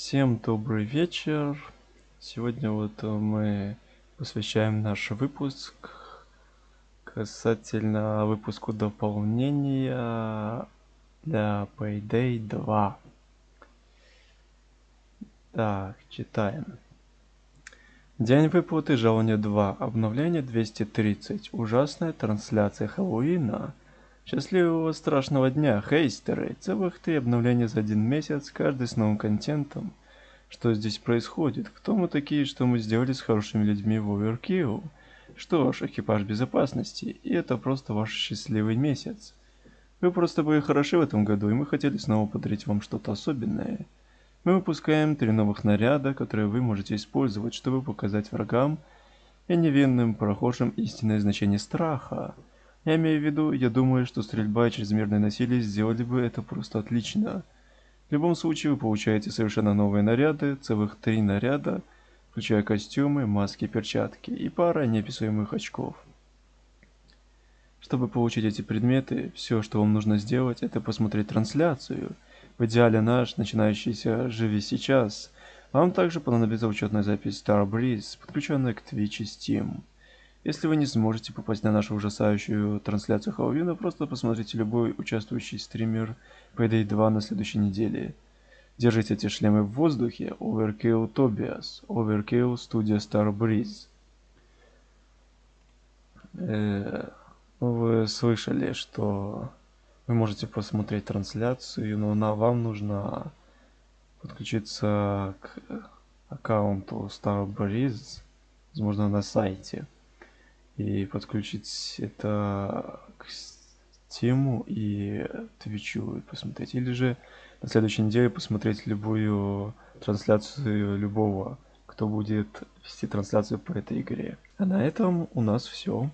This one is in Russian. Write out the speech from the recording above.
Всем добрый вечер. Сегодня вот мы посвящаем наш выпуск касательно выпуску дополнения для Payday 2. Так, читаем. День выплаты жалования 2. Обновление 230. Ужасная трансляция Хэллоуина. Счастливого страшного дня, хейстеры! Целых три обновления за один месяц, каждый с новым контентом. Что здесь происходит? Кто мы такие, что мы сделали с хорошими людьми в Overkill? Что ж, экипаж безопасности, и это просто ваш счастливый месяц. Вы просто были хороши в этом году, и мы хотели снова подарить вам что-то особенное. Мы выпускаем три новых наряда, которые вы можете использовать, чтобы показать врагам и невинным прохожим истинное значение страха. Я имею в виду, я думаю, что стрельба и чрезмерное насилие сделали бы это просто отлично. В любом случае, вы получаете совершенно новые наряды, целых три наряда, включая костюмы, маски, перчатки и пара неописуемых очков. Чтобы получить эти предметы, все, что вам нужно сделать, это посмотреть трансляцию. В идеале наш, начинающийся «Живи сейчас». Вам также понадобится учетная запись Starbreeze, подключенная к Twitch и Steam. Если вы не сможете попасть на нашу ужасающую трансляцию Хэллоуина, просто посмотрите любой участвующий стример Payday 2 на следующей неделе. Держите эти шлемы в воздухе. Overkill Tobias. Overkill Studio Star Breeze. Э, вы слышали, что вы можете посмотреть трансляцию, но на вам нужно подключиться к аккаунту Star Breeze, возможно, на сайте и подключить это к Steam и и посмотреть. Или же на следующей неделе посмотреть любую трансляцию любого, кто будет вести трансляцию по этой игре. А на этом у нас все.